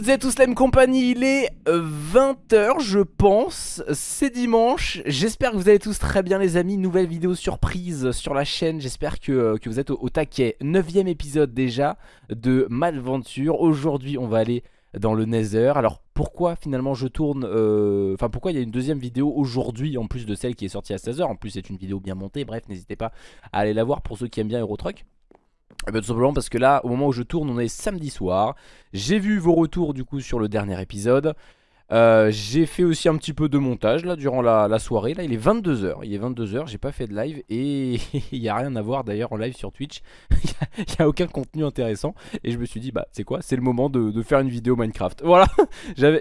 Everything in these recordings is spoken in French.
toutes et à tous la compagnie, il est 20h je pense, c'est dimanche, j'espère que vous allez tous très bien les amis, nouvelle vidéo surprise sur la chaîne, j'espère que, euh, vous êtes au, taquet, 9 épisode déjà de Malventure, aujourd'hui on va aller dans le Nether, alors pourquoi finalement je tourne, euh, enfin pourquoi il y a une deuxième vidéo aujourd'hui en plus de celle qui est sortie à 16h, en plus c'est une vidéo bien montée, bref n'hésitez pas à aller la voir pour ceux qui aiment bien Eurotruck. Eh bien, tout simplement parce que là, au moment où je tourne, on est samedi soir. J'ai vu vos retours du coup sur le dernier épisode. Euh, j'ai fait aussi un petit peu de montage là durant la, soirée. Là, il est 22h. Il est 22h, j'ai pas fait de live et il n'y a rien à voir d'ailleurs en live sur Twitch. Il n'y a, aucun contenu intéressant. Et je me suis dit, bah, c'est quoi? C'est le moment de, faire une vidéo Minecraft. Voilà.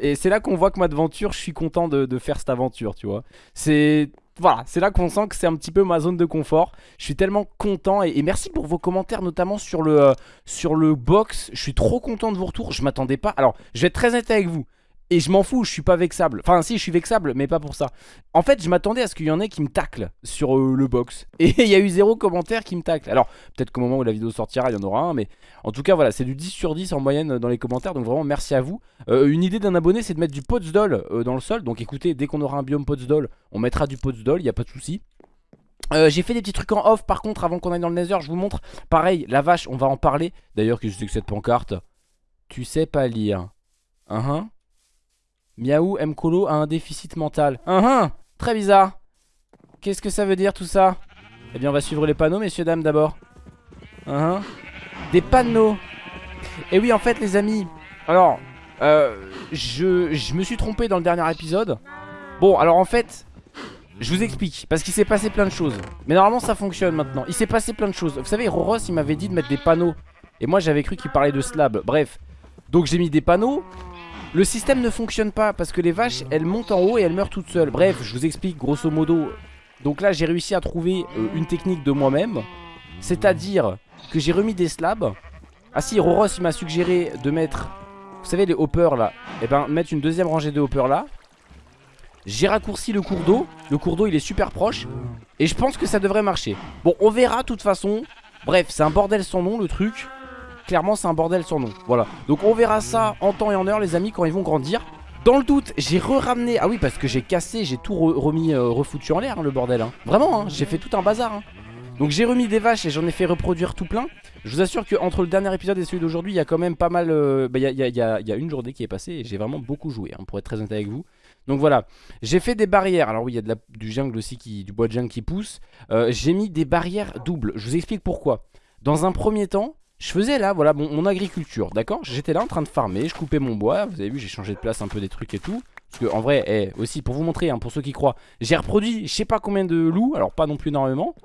et c'est là qu'on voit que ma aventure, je suis content de faire cette aventure, tu vois. C'est voilà, c'est là qu'on sent que c'est un petit peu ma zone de confort. Je suis tellement content et, merci pour vos commentaires, notamment sur le, euh, sur le box. Je suis trop content de vos retours. Je m'attendais pas. Alors, je vais être très honnête avec vous. Et je m'en fous, je suis pas vexable. Enfin, si, je suis vexable, mais pas pour ça. En fait, je m'attendais à ce qu'il y en ait qui me taclent sur euh, le box. Et il y a eu zéro commentaire qui me tacle. Alors, peut-être qu'au moment où la vidéo sortira, il y en aura un. Mais en tout cas, voilà, c'est du 10 sur 10 en moyenne dans les commentaires. Donc vraiment, merci à vous. Euh, une idée d'un abonné, c'est de mettre du potsdol euh, dans le sol. Donc écoutez, dès qu'on aura un biome potsdol, on mettra du potsdol, il n'y a pas de souci. j'ai fait des petits trucs en off par contre avant qu'on aille dans le nether je vous montre Pareil la vache on va en parler D'ailleurs que je sais que cette pancarte? Tu sais pas lire uh -huh. Miaou Mkolo a un déficit mental. Uh -huh, très bizarre. Qu'est-ce que ça veut dire tout ça? Eh bien on va suivre les panneaux messieurs dames d'abord. Uh -huh. Des panneaux. Et oui en fait les amis. Alors euh, je, je me suis trompé dans le dernier épisode. Bon alors en fait je vous explique, parce qu'il s'est passé plein de choses Mais normalement ça fonctionne maintenant Il s'est passé plein de choses Vous savez Roros il m'avait dit de mettre des panneaux Et moi j'avais cru qu'il parlait de slab Bref, donc j'ai mis des panneaux le système ne fonctionne pas parce que les vaches elles montent en haut et elles meurent toutes seules. Bref je vous explique grosso modo. Donc là j'ai réussi à trouver euh, une technique de moi-même. C'est à dire que j'ai remis des slabs. Ah si Roros m'a suggéré de mettre Vous savez les hoppers là. Et eh ben mettre une deuxième rangée de hoppers là. J'ai raccourci le cours d'eau. Le cours d'eau il est super proche. Et je pense que ça devrait marcher. Bon on verra de toute façon. Bref c'est un bordel sans nom le truc clairement c'est un bordel son nom Voilà donc on verra ça en temps et en heure les amis quand ils vont grandir dans le doute, j'ai re-ramené... Ah oui, parce que j'ai cassé, j'ai tout remis, euh, refoutu en l'air, hein, le bordel. Hein. Vraiment, hein, j'ai fait tout un bazar. Donc j'ai remis des vaches et j'en ai fait reproduire tout plein. Je vous assure qu'entre le dernier épisode et celui d'aujourd'hui, il y a quand même pas mal... Bah, il y, a, une journée qui est passée et j'ai vraiment beaucoup joué, pour être très honnête avec vous. Donc voilà, j'ai fait des barrières. Alors oui, il y a du jungle aussi, qui, du bois de jungle qui pousse. Euh, j'ai mis des barrières doubles. Je vous explique pourquoi. Dans un premier temps, je faisais là, voilà, mon, agriculture, d'accord? J'étais là en train de farmer, je coupais mon bois, vous avez vu, j'ai changé de place un peu des trucs et tout. Parce que en vrai, eh, aussi pour vous montrer, hein, pour ceux qui croient, j'ai reproduit je sais pas combien de loups, alors pas non plus énormément.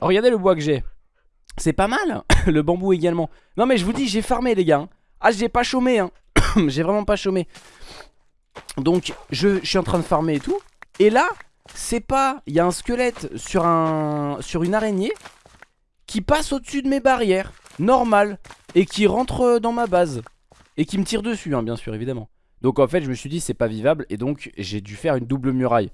regardez le bois que j'ai. C'est pas mal, le bambou également. Non mais je vous dis, j'ai farmé les gars. Hein. Ah, j'ai pas chômé, hein. j'ai vraiment pas chômé. Donc, je, je suis en train de farmer et tout. Et là, c'est pas, il y a un squelette sur, un, sur une araignée qui passe au-dessus de mes barrières normal et qui rentre euh, dans ma base et qui me tire dessus, hein, bien sûr, évidemment. Donc en fait, je me suis dit c'est pas vivable et donc j'ai dû faire une double muraille.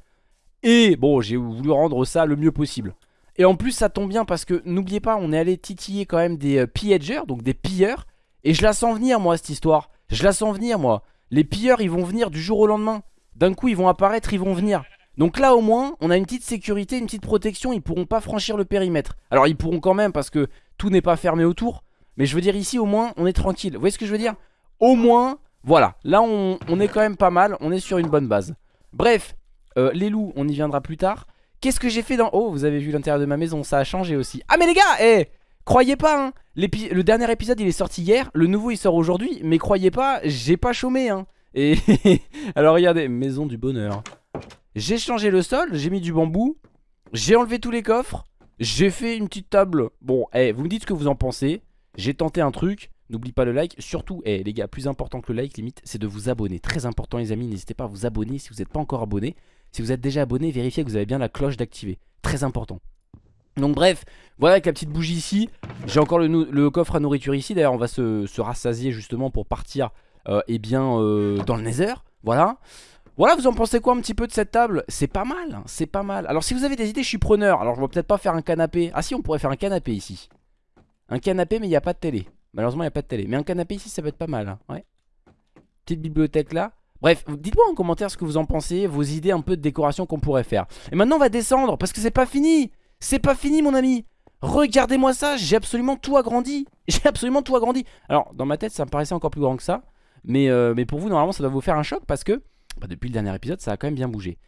Et bon, j'ai voulu rendre ça le mieux possible. Et en plus, ça tombe bien parce que n'oubliez pas, on est allé titiller quand même des euh, donc des pilleurs. Et je la sens venir, moi, cette histoire. Je la sens venir, moi. Les pilleurs, ils vont venir du jour au lendemain. D'un coup, ils vont apparaître, ils vont venir. Donc là, au moins, on a une petite sécurité, une petite protection. Ils pourront pas franchir le périmètre. Alors, ils pourront quand même parce que tout n'est pas fermé autour. Mais je veux dire ici au moins on est tranquille. Vous voyez ce que je veux dire? Au moins, voilà. Là on, est quand même pas mal. On est sur une bonne base. Bref, euh, les loups on y viendra plus tard. Qu'est-ce que j'ai fait dans... Oh vous avez vu l'intérieur de ma maison ça a changé aussi. Ah mais les gars Eh Croyez pas hein Le dernier épisode il est sorti hier. Le nouveau il sort aujourd'hui. Mais croyez pas j'ai pas chômé hein Et alors regardez maison du bonheur. J'ai changé le sol, j'ai mis du bambou, j'ai enlevé tous les coffres, j'ai fait une petite table. Bon, eh, vous me dites ce que vous en pensez. J'ai tenté un truc. N'oublie pas le like. Surtout, eh, les gars, plus important que le like, limite, c'est de vous abonner. Très important, les amis. N'hésitez pas à vous abonner si vous n'êtes pas encore abonné. Si vous êtes déjà abonné, vérifiez que vous avez bien la cloche d'activer. Très important. Donc bref, voilà avec la petite bougie ici. J'ai encore le, coffre à nourriture ici. D'ailleurs, on va se, rassasier justement pour partir euh, eh bien, euh, dans le nether. Voilà. Voilà, vous en pensez quoi un petit peu de cette table? C'est pas mal, hein, c'est pas mal. Alors si vous avez des idées, je suis preneur. Alors je vais peut-être pas faire un canapé. Ah si, on pourrait faire un canapé ici. Un canapé, mais il n'y a pas de télé. Malheureusement, il n'y a pas de télé. Mais un canapé ici, ça peut être pas mal. Hein, ouais. Petite bibliothèque là. Bref, dites-moi en commentaire ce que vous en pensez, vos idées un peu de décoration qu'on pourrait faire. Et maintenant, on va descendre parce que c'est pas fini. C'est pas fini, mon ami. Regardez-moi ça, j'ai absolument tout agrandi. J'ai absolument tout agrandi. Alors, dans ma tête, ça me paraissait encore plus grand que ça. Mais, euh, mais pour vous, normalement, ça doit vous faire un choc parce que bah, depuis le dernier épisode, ça a quand même bien bougé.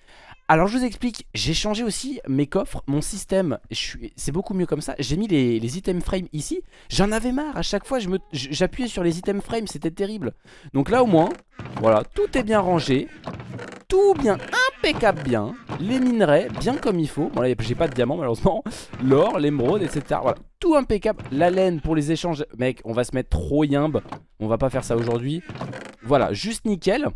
Alors je vous explique, j'ai changé aussi mes coffres, mon système, c'est beaucoup mieux comme ça. J'ai mis les, les items frame ici, j'en avais marre, à chaque fois j'appuyais sur les items frame, c'était terrible. Donc là au moins, voilà, tout est bien rangé, tout bien, impeccable bien, les minerais bien comme il faut. Bon là j'ai pas de diamant malheureusement, l'or, l'émeraude, etc. Voilà, tout impeccable, la laine pour les échanges, mec on va se mettre trop yimbe, on va pas faire ça aujourd'hui. Voilà, juste nickel.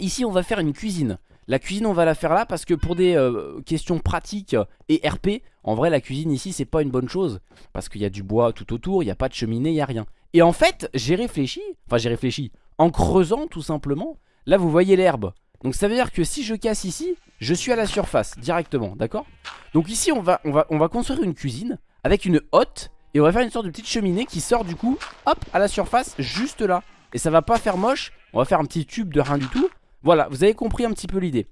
Ici on va faire une cuisine. La cuisine on va la faire là parce que pour des euh, questions pratiques et RP En vrai la cuisine ici c'est pas une bonne chose. Parce qu'il y a du bois tout autour, il n'y a pas de cheminée, il n'y a rien. Et en fait j'ai réfléchi, enfin j'ai réfléchi En creusant tout simplement Là vous voyez l'herbe. Donc ça veut dire que si je casse ici Je suis à la surface directement, d'accord? Donc ici on va, on, va, on va construire une cuisine Avec une hotte Et on va faire une sorte de petite cheminée qui sort du coup Hop à la surface juste là. Et ça va pas faire moche On va faire un petit tube de rien du tout voilà, vous avez compris un petit peu l'idée.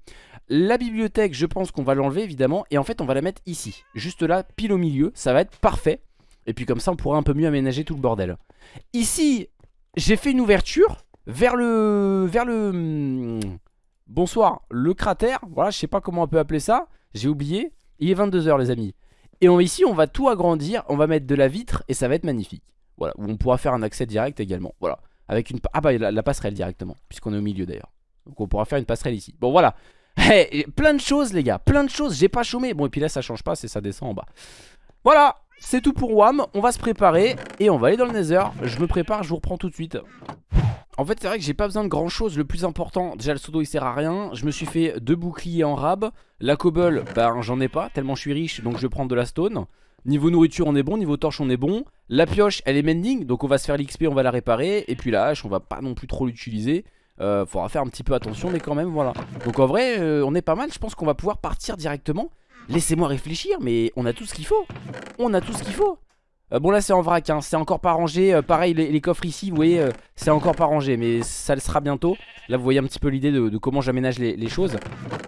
La bibliothèque, je pense qu'on va l'enlever évidemment. Et en fait, on va la mettre ici. Juste là, pile au milieu. Ça va être parfait. Et puis comme ça, on pourra un peu mieux aménager tout le bordel. Ici, j'ai fait une ouverture vers le... Vers le... Hmm, bonsoir, le cratère. Voilà, je sais pas comment on peut appeler ça. J'ai oublié. Il est 22h les amis. Et ici, on va tout agrandir. On va mettre de la vitre et ça va être magnifique. Voilà, où on pourra faire un accès direct également. Voilà. Avec une... Ah bah, la passerelle directement. Puisqu'on est au milieu d'ailleurs. Donc on pourra faire une passerelle ici. Bon voilà. plein de choses les gars, plein de choses, j'ai pas chômé. Bon et puis là ça change pas, c'est ça descend en bas. Voilà, c'est tout pour WAM. On va se préparer et on va aller dans le Nether. Je me prépare, je vous reprends tout de suite. En fait c'est vrai que j'ai pas besoin de grand chose Le plus important, déjà le pseudo il sert à rien Je me suis fait deux boucliers en rab La cobble, ben j'en ai pas tellement je suis riche Donc je vais prendre de la stone Niveau nourriture on est bon, niveau torche on est bon La pioche elle est mending donc on va se faire l'XP on va la réparer Et puis la hache on va pas non plus trop l'utiliser euh, faudra faire un petit peu attention mais quand même voilà. Donc en vrai euh, on est pas mal. Je pense qu'on va pouvoir partir directement. Laissez-moi réfléchir mais on a tout ce qu'il faut. On a tout ce qu'il faut. Euh, Bon là c'est en vrac hein. c'est encore pas rangé. Pareil les, coffres ici vous voyez c'est encore pas rangé Mais ça le sera bientôt. Là vous voyez un petit peu l'idée de, comment j'aménage les, choses.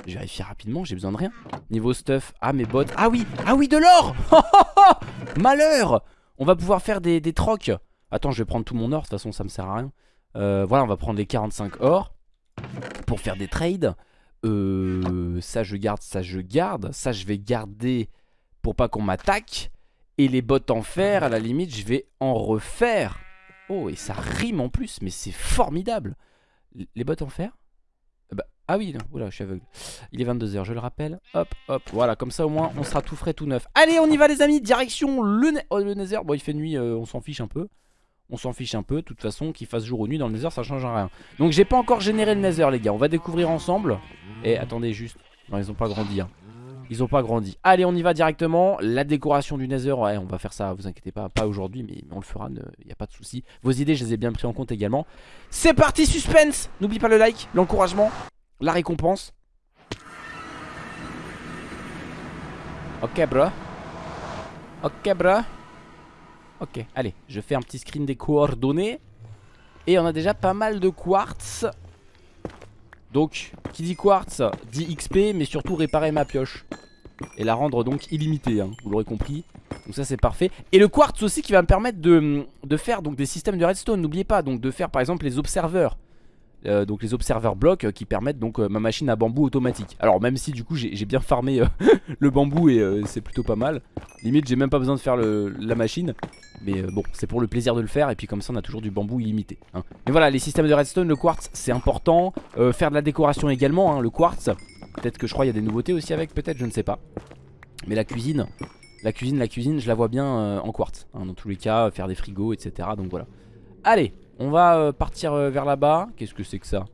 Je vais vérifier rapidement j'ai besoin de rien. Niveau stuff. Ah mes bottes. Ah oui Ah oui de l'or Malheur On va pouvoir faire des, trocs. Attends je vais prendre tout mon or De toute façon ça me sert à rien voilà, on va prendre les 45 or pour faire des trades. Euh, ça je garde, ça je garde. Ça je vais garder pour pas qu'on m'attaque. Et les bottes en fer, à la limite, je vais en refaire. Oh, et ça rime en plus, mais c'est formidable. Les bottes en fer? Bah, Ah oui, oula, je suis aveugle. Il est 22h, je le rappelle. Hop, hop, voilà, comme ça au moins, on sera tout frais, tout neuf. Allez, on y va les amis, direction le, oh, Nether. Bon, il fait nuit, euh, on s'en fiche un peu on s'en fiche un peu, de toute façon qu'il fasse jour ou nuit dans le nether ça change rien. Donc j'ai pas encore généré le nether les gars, on va découvrir ensemble. Et attendez juste, non ils ont pas grandi hein. Ils ont pas grandi, allez on y va directement. La décoration du nether, ouais on va faire ça, vous inquiétez pas, pas aujourd'hui mais on le fera, il n'y a pas de souci. Vos idées je les ai bien pris en compte également. C'est parti suspense! N'oublie pas le like, l'encouragement, la récompense. Ok bro. Ok bro Ok, allez, je fais un petit screen des coordonnées. Et on a déjà pas mal de quartz. Donc, qui dit quartz, dit XP, mais surtout réparer ma pioche. Et la rendre donc illimitée, hein, vous l'aurez compris. Donc ça c'est parfait. Et le quartz aussi qui va me permettre de, faire donc des systèmes de redstone, n'oubliez pas. Donc de faire par exemple les observeurs. Euh, donc les observeurs blocs euh, qui permettent donc euh, ma machine à bambou automatique. Alors même si du coup j'ai bien farmé le bambou et c'est plutôt pas mal. Limite j'ai même pas besoin de faire la machine. Mais bon c'est pour le plaisir de le faire. Et puis comme ça on a toujours du bambou illimité hein. Mais voilà les systèmes de redstone, le quartz c'est important. Faire de la décoration également, hein, le quartz. Peut-être que je crois il y a des nouveautés aussi avec, peut-être je ne sais pas. Mais la cuisine, la cuisine, la cuisine je la vois bien en quartz hein, Dans tous les cas faire des frigos etc donc voilà. Allez on va euh, partir euh, vers là-bas. Qu'est-ce que c'est que ça?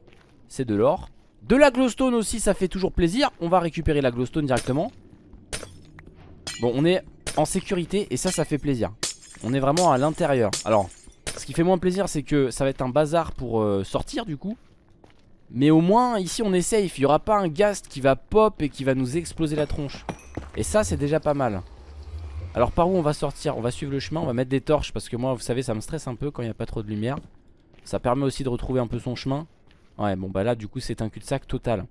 C'est de l'or. De la glowstone aussi, ça fait toujours plaisir. On va récupérer la glowstone directement. Bon, on est en sécurité et ça, ça fait plaisir. On est vraiment à l'intérieur. Alors, ce qui fait moins plaisir, c'est que ça va être un bazar pour euh, sortir du coup. Mais au moins ici on est safe Il y aura pas un ghast qui va pop et qui va nous exploser la tronche Et ça c'est déjà pas mal Alors par où on va sortir? On va suivre le chemin, on va mettre des torches Parce que moi vous savez ça me stresse un peu quand il n'y a pas trop de lumière Ça permet aussi de retrouver un peu son chemin Ouais bon bah là du coup c'est un cul-de-sac total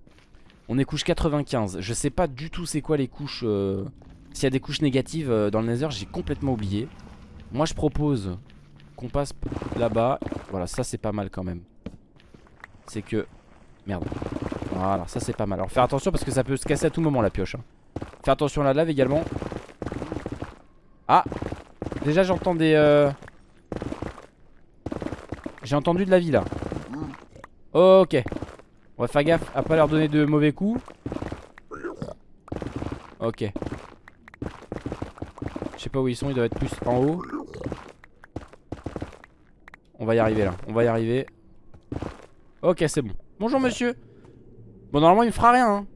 On est couche 95 Je sais pas du tout c'est quoi les couches euh, S'il y a des couches négatives euh, dans le nether j'ai complètement oublié Moi je propose qu'on passe là-bas Voilà ça c'est pas mal quand même C'est que Merde. Voilà, ça c'est pas mal. Alors faire attention parce que ça peut se casser à tout moment la pioche. Hein. Faire attention à la lave également. Ah Déjà j'entends des... Euh... J'ai entendu de la vie là. Ok. On va faire gaffe à pas leur donner de mauvais coups. Ok. Je sais pas où ils sont, ils doivent être plus en haut. On va y arriver là, on va y arriver. Ok, c'est bon. Bonjour monsieur Bon normalement il me fera rien hein.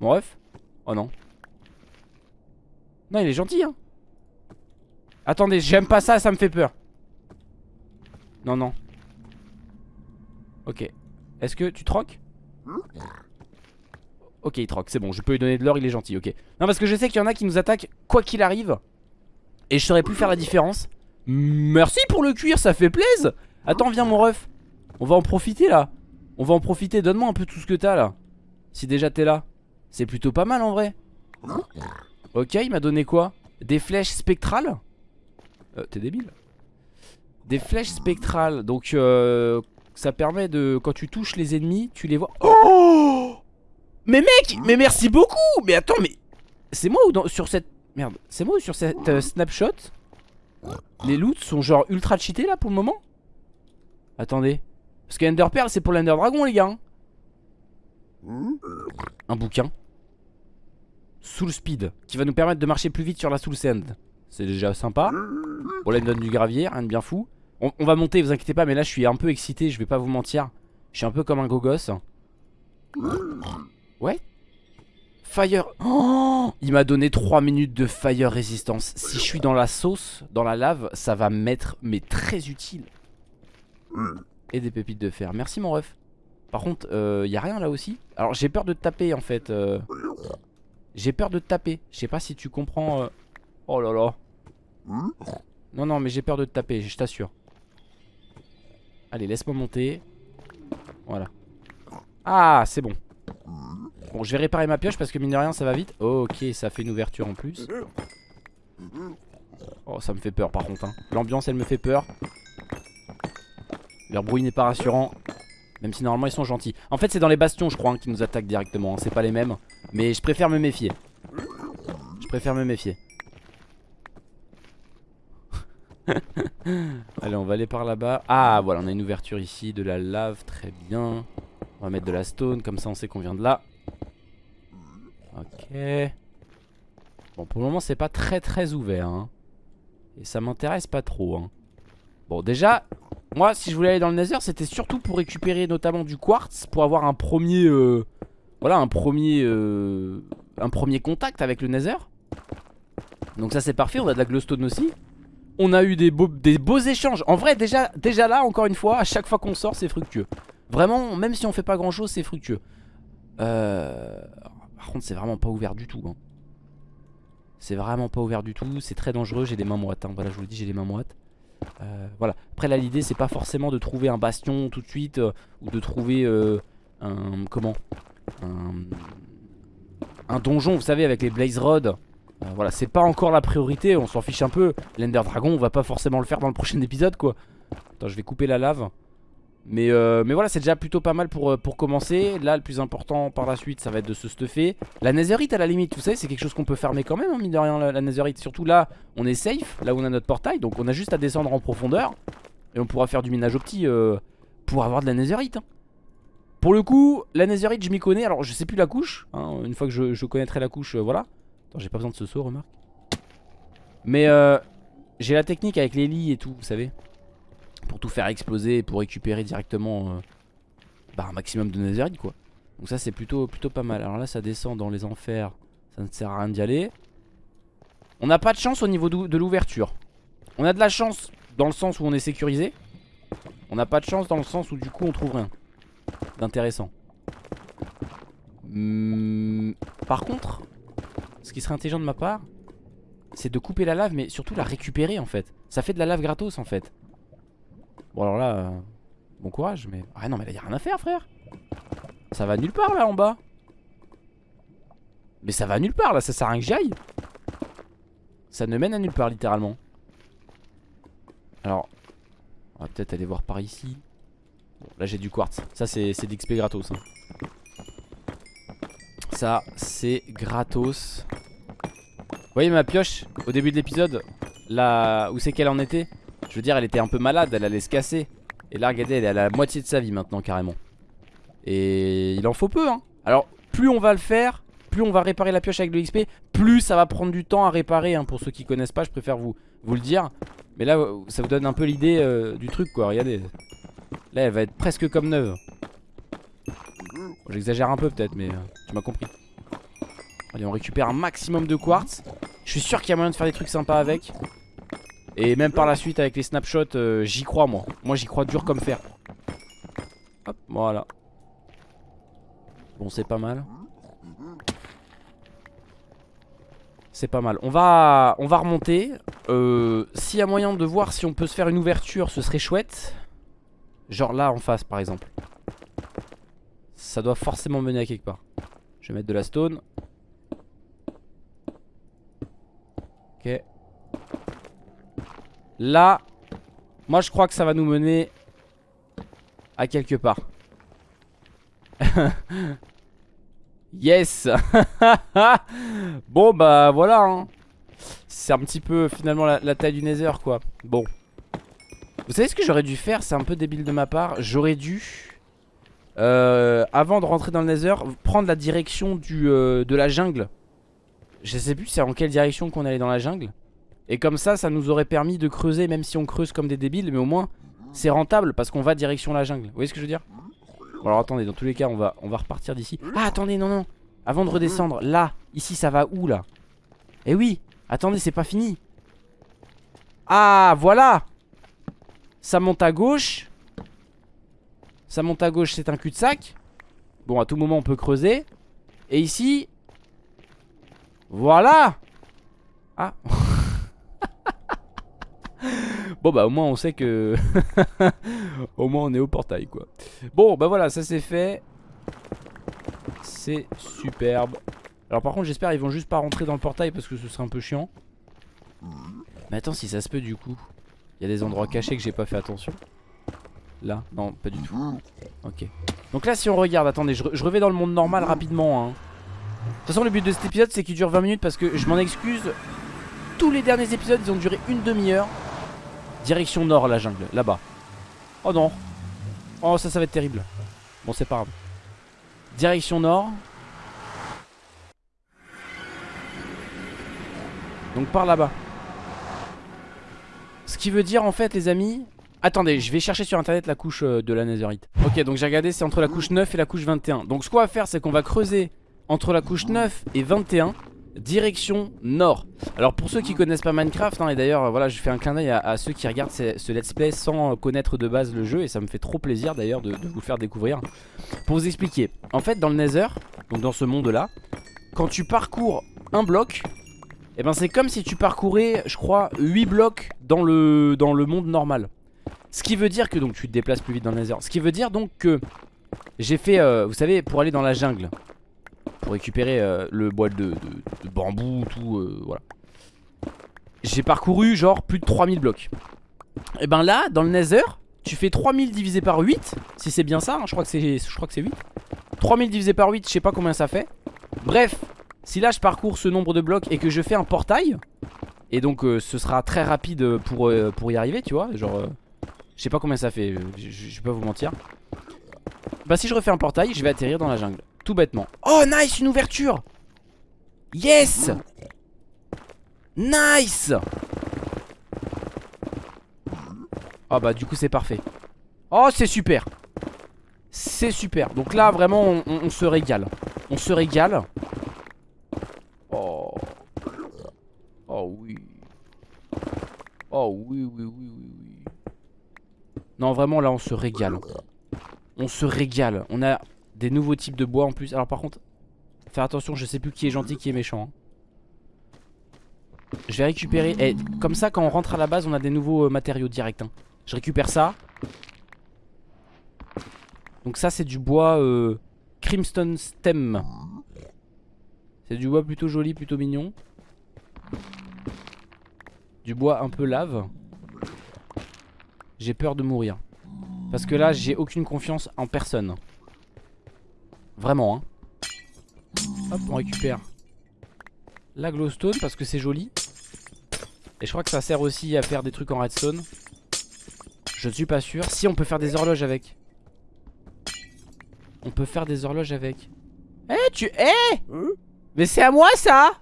Mon ref? Oh non Non il est gentil hein. Attendez j'aime pas ça ça me fait peur. Non non. Ok. Est-ce que tu troques? Ok il troque c'est bon je peux lui donner de l'or il est gentil ok. Non parce que je sais qu'il y en a qui nous attaquent quoi qu'il arrive Et je saurais plus faire la différence. Merci pour le cuir ça fait plaisir Attends viens mon ref. On va en profiter là. On va en profiter donne-moi un peu tout ce que t'as là. Si déjà t'es là C'est plutôt pas mal en vrai Ok il m'a donné quoi? Des flèches spectrales? Euh, T'es débile Des flèches spectrales Donc euh, ça permet de Quand tu touches les ennemis tu les vois Oh Mais mec Mais merci beaucoup Mais attends mais C'est moi ou dans, sur cette Merde C'est moi ou sur cette euh, snapshot? Les loots sont genre ultra cheatés là pour le moment? Attendez. Parce que Ender Pearl, c'est pour l'Ender Dragon, les gars. Hein. Un bouquin. Soul Speed. Qui va nous permettre de marcher plus vite sur la Soul Sand. C'est déjà sympa. Bon, là, il me donne du gravier, rien de bien fou. On, va monter, vous inquiétez pas, mais là, je suis un peu excité, je vais pas vous mentir. Je suis un peu comme un gogos. Ouais. Fire. Oh il m'a donné 3 minutes de fire résistance. Si je suis dans la sauce, dans la lave, ça va m'être mais très utile. Et des pépites de fer. Merci mon ref. Par contre, il euh, y a rien là aussi. Alors j'ai peur de taper en fait. Euh. J'ai peur de te taper. Je sais pas si tu comprends. Euh. Oh là là. Non, non, mais j'ai peur de te taper, je t'assure. Allez, laisse-moi monter. Voilà. Ah, c'est bon. Bon, je vais réparer ma pioche parce que mine de rien, ça va vite. ok, ça fait une ouverture en plus. Oh, ça me fait peur par contre. Hein. L'ambiance, elle me fait peur. Leur bruit n'est pas rassurant. Même si normalement ils sont gentils. En fait c'est dans les bastions je crois hein, qui nous attaquent directement. Hein. C'est pas les mêmes. Mais je préfère me méfier. Je préfère me méfier. Allez on va aller par là-bas. Ah voilà on a une ouverture ici. De la lave très bien. On va mettre de la stone comme ça on sait qu'on vient de là. Ok. Bon pour le moment c'est pas très très ouvert. Hein. Et ça m'intéresse pas trop. Hein. Bon déjà moi si je voulais aller dans le nether c'était surtout pour récupérer notamment du quartz Pour avoir un premier euh, Voilà un premier euh, Un premier contact avec le nether. Donc ça c'est parfait on a de la glowstone aussi. On a eu des beaux, des beaux échanges. En vrai déjà, déjà là encore une fois à chaque fois qu'on sort c'est fructueux. Vraiment même si on fait pas grand chose c'est fructueux. Euh... Par contre c'est vraiment pas ouvert du tout hein. C'est vraiment pas ouvert du tout C'est très dangereux j'ai des mains moites hein. Voilà je vous le dis j'ai des mains moites euh, voilà. Après là l'idée c'est pas forcément de trouver un bastion tout de suite euh, ou de trouver euh, un comment un, donjon vous savez avec les blaze rods. voilà c'est pas encore la priorité on s'en fiche un peu. L'Ender Dragon on va pas forcément le faire dans le prochain épisode quoi. Attends je vais couper la lave. Mais, euh, mais voilà c'est déjà plutôt pas mal pour, euh, pour commencer. Là le plus important par la suite ça va être de se stuffer. La netherite à la limite vous savez c'est quelque chose qu'on peut farmer quand même hein, mine de rien la, la, netherite. Surtout là on est safe là où on a notre portail Donc on a juste à descendre en profondeur Et on pourra faire du minage au petit euh, Pour avoir de la netherite hein. Pour le coup la netherite je m'y connais. Alors je sais plus la couche hein, Une fois que je, connaîtrai la couche voilà. Attends j'ai pas besoin de ce saut remarque. Mais j'ai la technique avec les lits et tout vous savez pour tout faire exploser pour récupérer directement euh, bah, un maximum de netherite quoi. Donc ça c'est plutôt, plutôt pas mal. Alors là ça descend dans les enfers, ça ne sert à rien d'y aller. On n'a pas de chance au niveau de l'ouverture. On a de la chance dans le sens où on est sécurisé. On n'a pas de chance dans le sens où du coup on trouve rien d'intéressant. Hmm, par contre, ce qui serait intelligent de ma part, c'est de couper la lave, mais surtout la récupérer en fait. Ça fait de la lave gratos en fait. Bon alors là, euh, bon courage, mais... Ah non mais là y a rien à faire frère. Ça va nulle part là en bas. Mais ça va nulle part là, ça sert à rien que j'aille. Ça ne mène à nulle part littéralement. Alors, on va peut-être aller voir par ici. Bon, là j'ai du quartz. Ça c'est d'XP gratos. Hein. Ça c'est gratos. Vous voyez ma pioche au début de l'épisode? Là où c'est qu'elle en était? Je veux dire elle était un peu malade, elle allait se casser. Et là regardez elle est à la moitié de sa vie maintenant carrément. Et il en faut peu hein. Alors plus on va le faire, plus on va réparer la pioche avec le XP, plus ça va prendre du temps à réparer. Hein. Pour ceux qui connaissent pas, je préfère vous, vous le dire. Mais là, ça vous donne un peu l'idée euh, du truc quoi, regardez. Là, elle va être presque comme neuve. J'exagère un peu peut-être, mais euh, tu m'as compris. Allez, on récupère un maximum de quartz. Je suis sûr qu'il y a moyen de faire des trucs sympas avec. Et même par la suite avec les snapshots, euh, j'y crois moi. Moi j'y crois dur comme fer. Hop, voilà. Bon, c'est pas mal. C'est pas mal. On va, on va remonter. Euh, S'il y a moyen de voir si on peut se faire une ouverture, ce serait chouette. Genre là en face par exemple. Ça doit forcément mener à quelque part. Je vais mettre de la stone. Ok. Là, moi je crois que ça va nous mener à quelque part. Yes. Bon bah voilà hein. C'est un petit peu finalement la, taille du nether quoi. Bon. Vous savez ce que j'aurais dû faire? C'est un peu débile de ma part. J'aurais dû euh, Avant de rentrer dans le nether Prendre la direction euh, de la jungle. Je sais plus c'est en quelle direction qu'on allait dans la jungle Et comme ça ça nous aurait permis de creuser Même si on creuse comme des débiles Mais au moins c'est rentable parce qu'on va direction la jungle. Vous voyez ce que je veux dire? Bon alors attendez, dans tous les cas on va, on va repartir d'ici. Ah attendez, non non. Avant de redescendre, là, ici ça va où là? Eh oui, attendez c'est pas fini. Ah voilà. Ça monte à gauche. Ça monte à gauche c'est un cul-de-sac. Bon à tout moment on peut creuser. Et ici Voilà. Ah Bon bah au moins on sait que Au moins on est au portail quoi. Bon bah voilà ça c'est fait. C'est superbe. Alors par contre j'espère ils vont juste pas rentrer dans le portail Parce que ce serait un peu chiant. Mais attends si ça se peut du coup. Il y a des endroits cachés que j'ai pas fait attention. Là? Non pas du tout. Ok. Donc là si on regarde attendez je, je reviens dans le monde normal rapidement hein. De toute façon le but de cet épisode c'est qu'il dure 20 minutes Parce que je m'en excuse. Tous les derniers épisodes ils ont duré une demi-heure Direction nord la jungle, là-bas. Oh non. Oh ça ça va être terrible. Bon c'est pas grave. Direction nord. Donc par là-bas. Ce qui veut dire en fait les amis Attendez je vais chercher sur internet la couche euh, de la netherite Ok donc j'ai regardé c'est entre la couche 9 et la couche 21 Donc ce qu'on va faire c'est qu'on va creuser Entre la couche 9 et 21 direction nord. Alors pour ceux qui connaissent pas Minecraft hein, Et d'ailleurs voilà je fais un clin d'œil à, ceux qui regardent ce, let's play Sans connaître de base le jeu Et ça me fait trop plaisir d'ailleurs de, vous le faire découvrir. Pour vous expliquer En fait dans le nether Donc dans ce monde là Quand tu parcours un bloc Et eh ben c'est comme si tu parcourais je crois 8 blocs dans le, dans le monde normal. Ce qui veut dire que donc tu te déplaces plus vite dans le nether. Ce qui veut dire donc que J'ai fait euh, vous savez pour aller dans la jungle pour récupérer euh, le bois de, bambou, tout, euh, voilà. J'ai parcouru genre plus de 3000 blocs. Et ben là, dans le Nether, tu fais 3000 divisé par 8, si c'est bien ça, hein, je crois que c'est 8. 3000 divisé par 8, je sais pas combien ça fait. Bref, si là je parcours ce nombre de blocs et que je fais un portail, et donc euh, ce sera très rapide pour, pour y arriver, tu vois, genre... je sais pas combien ça fait, je, peux pas vous mentir. Bah si je refais un portail, je vais atterrir dans la jungle. Tout bêtement. Oh, nice, une ouverture. Yes. Nice. Oh bah du coup c'est parfait. Oh c'est super. C'est super. Donc là vraiment on, se régale. On se régale. Oh. Oh oui. Oh oui oui oui oui oui. Non vraiment là on se régale. On se régale. On a des nouveaux types de bois en plus Alors par contre Faire attention je sais plus qui est gentil qui est méchant hein. Je vais récupérer eh, comme ça quand on rentre à la base on a des nouveaux euh, matériaux directs hein. Je récupère ça Donc ça c'est du bois euh, Crimson Stem C'est du bois plutôt joli plutôt mignon Du bois un peu lave j'ai peur de mourir. Parce que là, j'ai aucune confiance en personne. Vraiment, hein. Hop, on récupère la glowstone parce que c'est joli. Et je crois que ça sert aussi à faire des trucs en redstone. Je ne suis pas sûr. Si, on peut faire des horloges avec. On peut faire des horloges avec. Eh, tu... Eh Mais c'est à moi, ça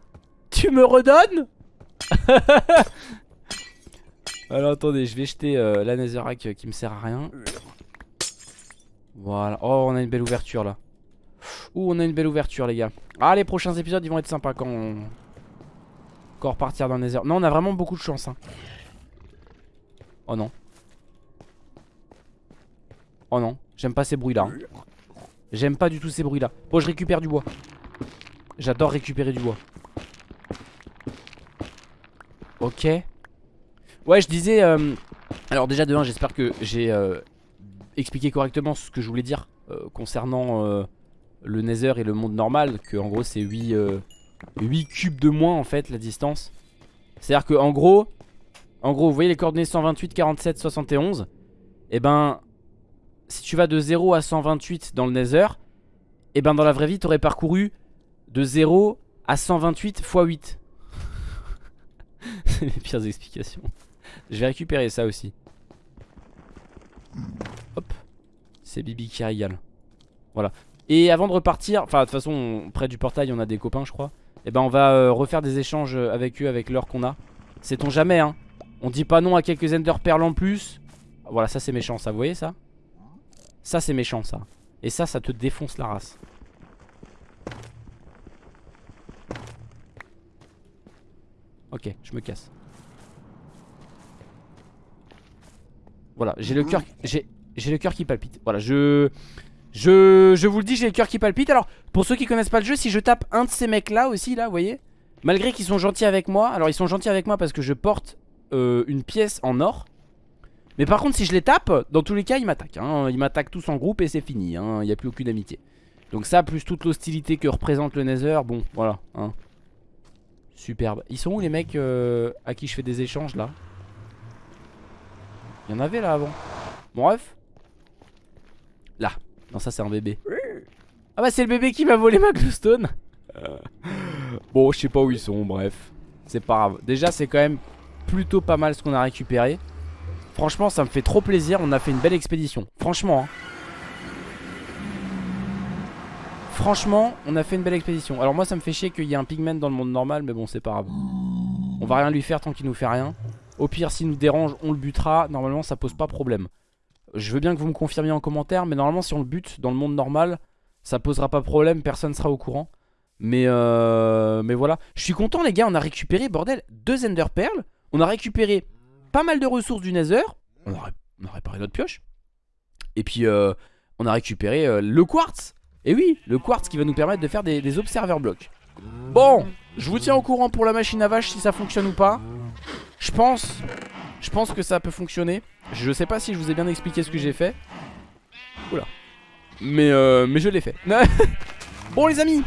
Tu me redonnes alors attendez, je vais jeter euh, la netherrack qui me sert à rien. Voilà. Oh, on a une belle ouverture là. Ouh, on a une belle ouverture les gars. Ah, les prochains épisodes ils vont être sympas quand on... Quand on repartir dans le nether. Non, on a vraiment beaucoup de chance. Hein. Oh non. Oh non, j'aime pas ces bruits là. Hein. J'aime pas du tout ces bruits là. Bon, je récupère du bois. J'adore récupérer du bois. Ok. Ouais, je disais. Euh, alors, déjà, de j'espère que j'ai euh, expliqué correctement ce que je voulais dire euh, concernant le Nether et le monde normal. Que en gros, c'est 8, 8 cubes de moins en fait, la distance. C'est-à-dire que en gros, en gros, vous voyez les coordonnées 128, 47, 71. Et ben, si tu vas de 0 à 128 dans le Nether, et ben dans la vraie vie, tu aurais parcouru de 0 à 128 x 8. c'est les pires explications. Je vais récupérer ça aussi. Hop. C'est Bibi qui régale. Voilà. Et avant de repartir, enfin de toute façon près du portail on a des copains je crois. Et eh ben on va euh, refaire des échanges avec eux avec l'or qu'on a. Sait-on jamais hein. On dit pas non à quelques ender perles en plus. Voilà ça c'est méchant ça, vous voyez ça? Ça c'est méchant ça. Et ça ça te défonce la race. Ok je me casse. Voilà, j'ai le cœur j'ai le cœur qui palpite. Voilà, je je vous le dis, j'ai le cœur qui palpite. Alors, pour ceux qui connaissent pas le jeu, si je tape un de ces mecs là aussi là, vous voyez Malgré qu'ils sont gentils avec moi, alors ils sont gentils avec moi parce que je porte euh, une pièce en or. Mais par contre, si je les tape, dans tous les cas, ils m'attaquent. Hein. Ils m'attaquent tous en groupe et c'est fini. Hein. Il n'y a plus aucune amitié. Donc ça, plus toute l'hostilité que représente le Nether, bon, voilà. Hein. Superbe. Ils sont où les mecs euh, à qui je fais des échanges là? Il y en avait là avant. bref. Non, ça c'est un bébé. Ah bah c'est le bébé qui m'a volé ma glowstone. bon, je sais pas où ils sont, bref. C'est pas grave. Déjà, c'est quand même plutôt pas mal ce qu'on a récupéré. Franchement, ça me fait trop plaisir. On a fait une belle expédition. Franchement. Hein. Franchement, on a fait une belle expédition. Alors moi, ça me fait chier qu'il y ait un pigment dans le monde normal, mais bon, c'est pas grave. On va rien lui faire tant qu'il nous fait rien. Au pire, s'il nous dérange, on le butera. Normalement, ça pose pas problème. Je veux bien que vous me confirmiez en commentaire, mais normalement, si on le bute dans le monde normal, ça posera pas problème, personne sera au courant. Mais, euh, mais voilà. Je suis content, les gars, on a récupéré, bordel, deux Ender Pearls. On a récupéré pas mal de ressources du Nether. On a, réparé notre pioche. Et puis, euh, on a récupéré euh, le quartz. Et oui, le quartz qui va nous permettre de faire des, des observer blocks. Bon, je vous tiens au courant pour la machine à vache si ça fonctionne ou pas. Je pense Je pense que ça peut fonctionner Je sais pas si je vous ai bien expliqué ce que j'ai fait. Oula. Mais, euh, mais je l'ai fait. Bon les amis.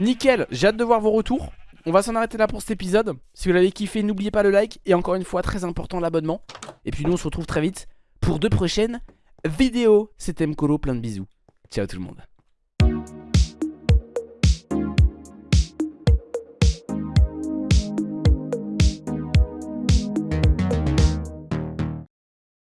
Nickel, j'ai hâte de voir vos retours. On va s'en arrêter là pour cet épisode. Si vous l'avez kiffé, n'oubliez pas le like. Et encore une fois, très important, l'abonnement. Et puis nous, on se retrouve très vite pour de prochaines vidéos. C'était Mkolo, plein de bisous. Ciao tout le monde